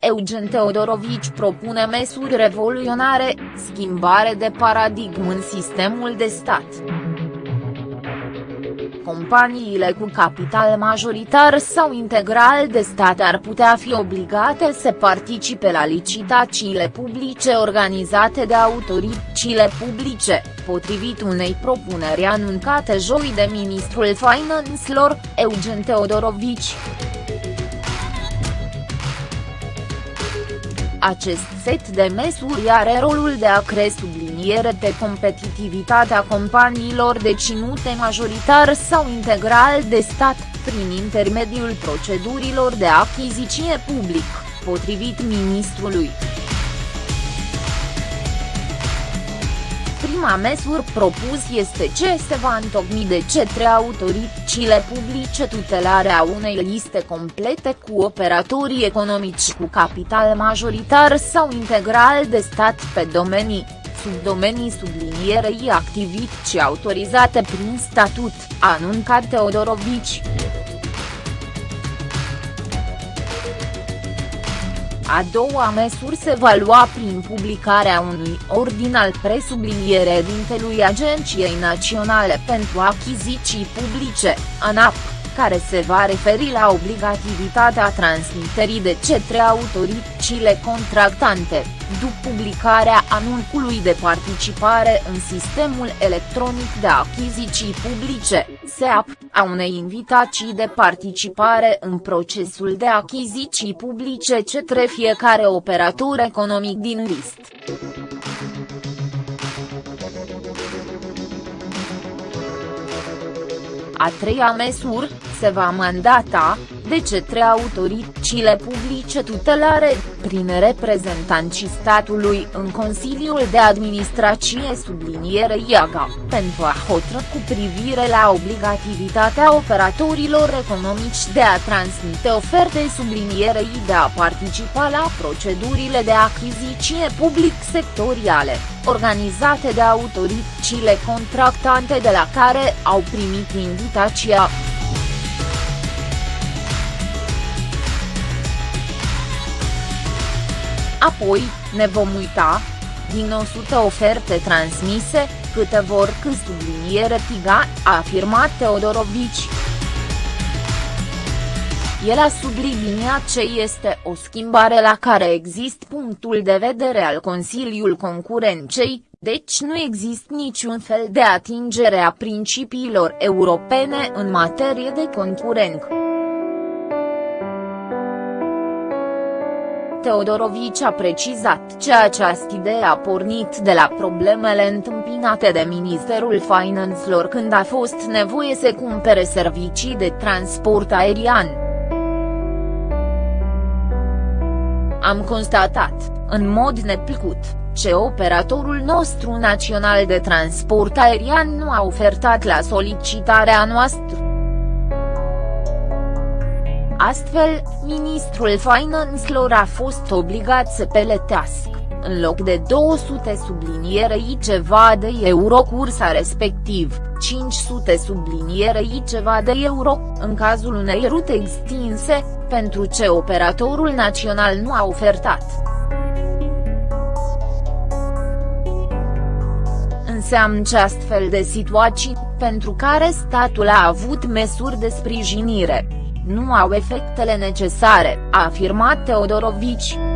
Eugen Teodorovici propune măsuri revoluționare, schimbare de paradigmă în sistemul de stat companiile cu capital majoritar sau integral de stat ar putea fi obligate să participe la licitațiile publice organizate de autoritățile publice, potrivit unei propuneri anunțate joi de ministrul finanțelor, Eugen Teodorovici. Acest set de măsuri are rolul de a cre subliniere pe competitivitatea companiilor deținute majoritar sau integral de stat, prin intermediul procedurilor de achiziție public, potrivit ministrului. Prima măsură propus este ce se va întocmi de cetre autoritățile publice tutelarea unei liste complete cu operatorii economici cu capital majoritar sau integral de stat pe domenii, subdomenii sublinierei activități autorizate prin statut, anuncat Teodorovici. A doua măsură se va lua prin publicarea unui ordin al presublinierea dintelui Agenției Naționale pentru Achiziții Publice, ANAP care se va referi la obligativitatea transmiterii de cetre autoritățile contractante, după publicarea anunțului de participare în sistemul electronic de achiziții publice, SEAP, a unei invitații de participare în procesul de achiziții publice cetre fiecare operator economic din list. A treia măsură, se va mandata, de cetre autoritățile publice tutelare, prin reprezentanții statului în Consiliul de Administrație subliniere IAGA, pentru a hotără cu privire la obligativitatea operatorilor economici de a transmite oferte sublinierei de a participa la procedurile de achiziție public sectoriale, organizate de autoritățile contractante de la care au primit invitația. Apoi, ne vom uita, din 100 oferte transmise, câte vor că subliniere Tiga, a afirmat Teodorovici. El a subliniat ce este o schimbare la care există punctul de vedere al Consiliul Concurenței, deci nu există niciun fel de atingere a principiilor europene în materie de concurență. Teodorovici a precizat că această idee a pornit de la problemele întâmpinate de Ministerul Finanțelor când a fost nevoie să cumpere servicii de transport aerian. Am constatat, în mod neplăcut, ce operatorul nostru național de transport aerian nu a ofertat la solicitarea noastră. Astfel, ministrul finanțelor a fost obligat să peletească, în loc de 200 sublinierei ceva de euro cursa respectiv, 500 sublinierei ceva de euro, în cazul unei rute extinse, pentru ce operatorul național nu a ofertat. Înseamnă ce astfel de situații, pentru care statul a avut măsuri de sprijinire, nu au efectele necesare, a afirmat Teodorovici.